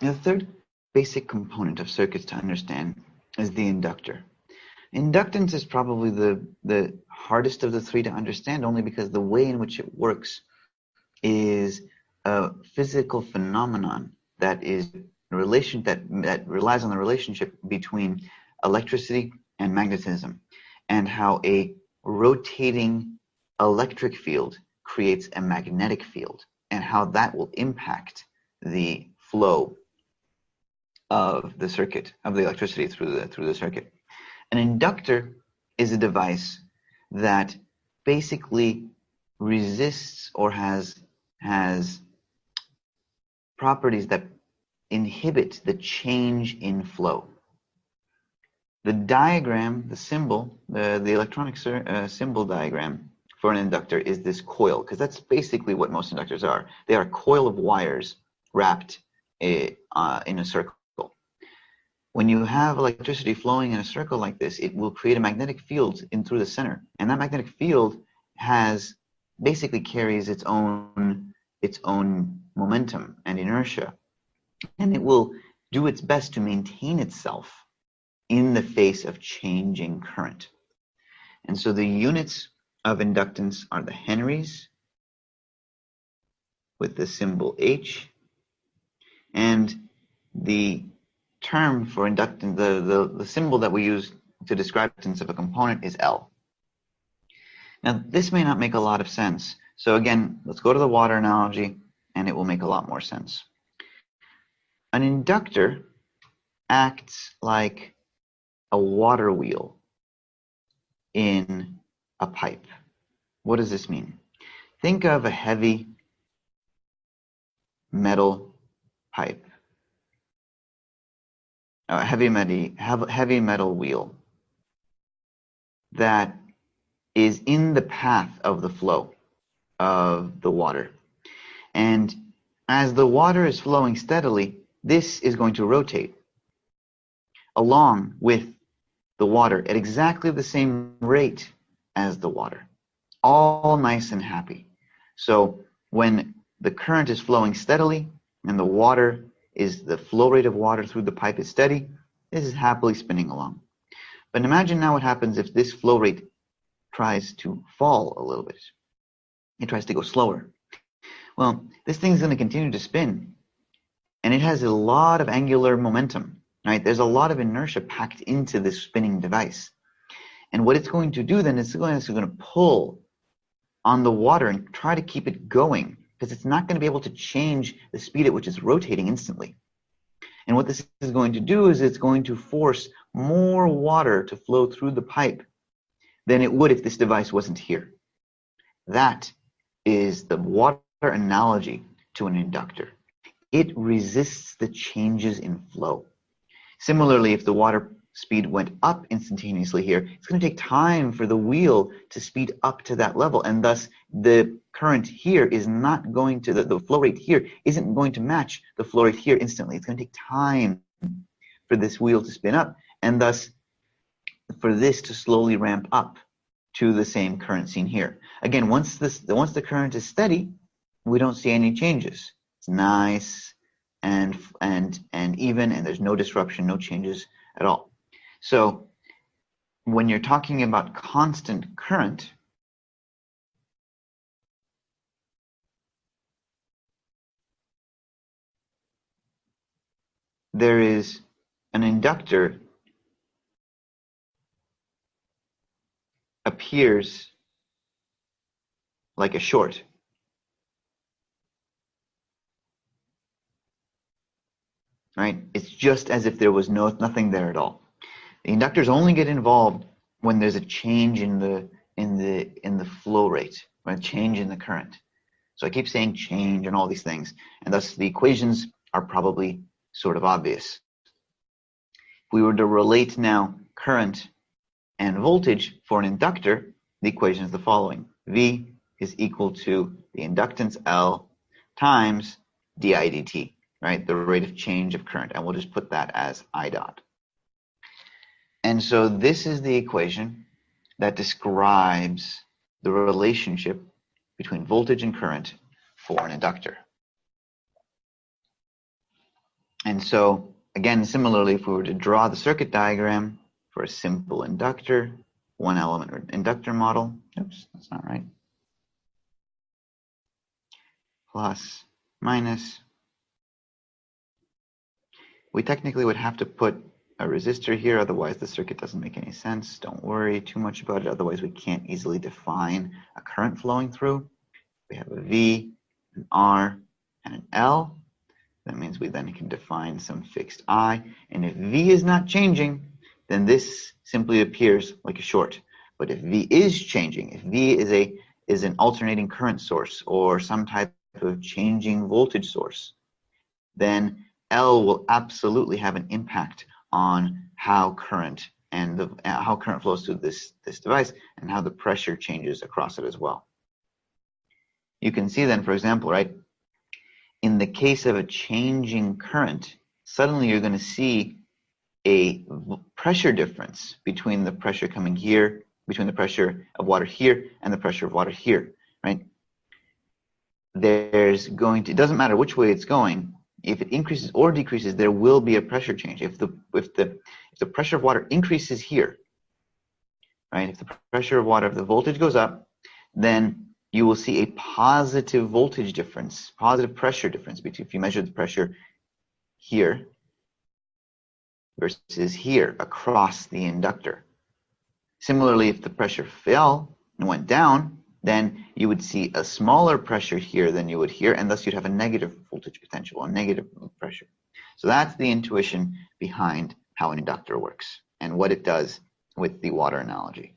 the third basic component of circuits to understand is the inductor. Inductance is probably the, the hardest of the three to understand only because the way in which it works is a physical phenomenon that is relation that, that relies on the relationship between electricity and magnetism and how a rotating electric field creates a magnetic field and how that will impact the flow of the circuit of the electricity through the through the circuit. An inductor is a device that basically resists or has has properties that inhibit the change in flow. The diagram, the symbol, the, the electronic uh, symbol diagram for an inductor is this coil, because that's basically what most inductors are. They are a coil of wires wrapped a, uh, in a circle. When you have electricity flowing in a circle like this, it will create a magnetic field in through the center. And that magnetic field has basically carries its own its own momentum and inertia. And it will do its best to maintain itself in the face of changing current. And so the units of inductance are the henries with the symbol H and the term for inductance, the, the, the symbol that we use to describe inductance of a component is L. Now, this may not make a lot of sense. So again, let's go to the water analogy, and it will make a lot more sense. An inductor acts like a water wheel in a pipe. What does this mean? Think of a heavy metal pipe a heavy metal, heavy metal wheel that is in the path of the flow of the water. And as the water is flowing steadily, this is going to rotate along with the water at exactly the same rate as the water. All nice and happy. So when the current is flowing steadily and the water is the flow rate of water through the pipe is steady, this is happily spinning along. But imagine now what happens if this flow rate tries to fall a little bit. It tries to go slower. Well, this thing is going to continue to spin, and it has a lot of angular momentum, right? There's a lot of inertia packed into this spinning device. And what it's going to do then is it's going to pull on the water and try to keep it going because it's not going to be able to change the speed at which it's rotating instantly. And what this is going to do is it's going to force more water to flow through the pipe than it would if this device wasn't here. That is the water analogy to an inductor. It resists the changes in flow. Similarly, if the water speed went up instantaneously here, it's going to take time for the wheel to speed up to that level. And thus, the current here is not going to, the, the flow rate here isn't going to match the flow rate here instantly. It's going to take time for this wheel to spin up. And thus, for this to slowly ramp up to the same current seen here. Again, once this, once the current is steady, we don't see any changes. It's nice and and and even, and there's no disruption, no changes at all. So when you're talking about constant current, there is an inductor appears like a short. Right? It's just as if there was no nothing there at all. The inductors only get involved when there's a change in the in the in the flow rate, or a change in the current. So I keep saying change and all these things, and thus the equations are probably sort of obvious. If we were to relate now current and voltage for an inductor, the equation is the following. V is equal to the inductance L times di dt, right? The rate of change of current. And we'll just put that as I dot. And so this is the equation that describes the relationship between voltage and current for an inductor. And so, again, similarly, if we were to draw the circuit diagram for a simple inductor, one element inductor model, oops, that's not right, plus, minus, we technically would have to put a resistor here, otherwise the circuit doesn't make any sense. Don't worry too much about it, otherwise we can't easily define a current flowing through. We have a V, an R, and an L. That means we then can define some fixed I. And if V is not changing, then this simply appears like a short. But if V is changing, if V is a is an alternating current source or some type of changing voltage source, then L will absolutely have an impact on how current and the, uh, how current flows through this, this device and how the pressure changes across it as well. You can see then, for example, right, in the case of a changing current, suddenly you're going to see a pressure difference between the pressure coming here, between the pressure of water here and the pressure of water here, right? There's going to, it doesn't matter which way it's going, if it increases or decreases, there will be a pressure change. If the if the if the pressure of water increases here, right? If the pressure of water, if the voltage goes up, then you will see a positive voltage difference, positive pressure difference between if you measure the pressure here versus here across the inductor. Similarly, if the pressure fell and went down, then you would see a smaller pressure here than you would here, and thus you'd have a negative voltage potential, a negative pressure. So that's the intuition behind how an inductor works and what it does with the water analogy.